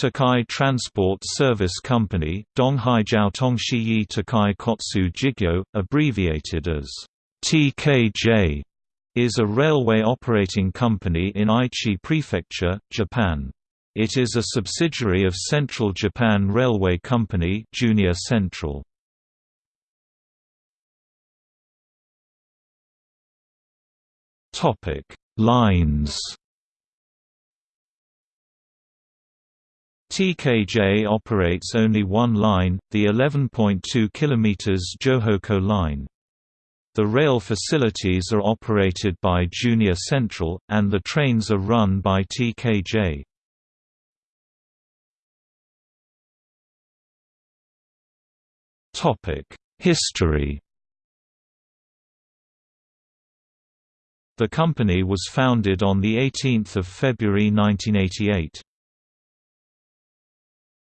Tokai Transport Service Company, Donghai Donghaijiao Tongxiyi Tokai Kotsu Jigyo, abbreviated as TKJ, is a railway operating company in Aichi Prefecture, Japan. It is a subsidiary of Central Japan Railway Company Junior Central. Lines TKJ operates only one line, the 11.2 km Johoku line. The rail facilities are operated by Junior Central, and the trains are run by TKJ. History The company was founded on 18 February 1988.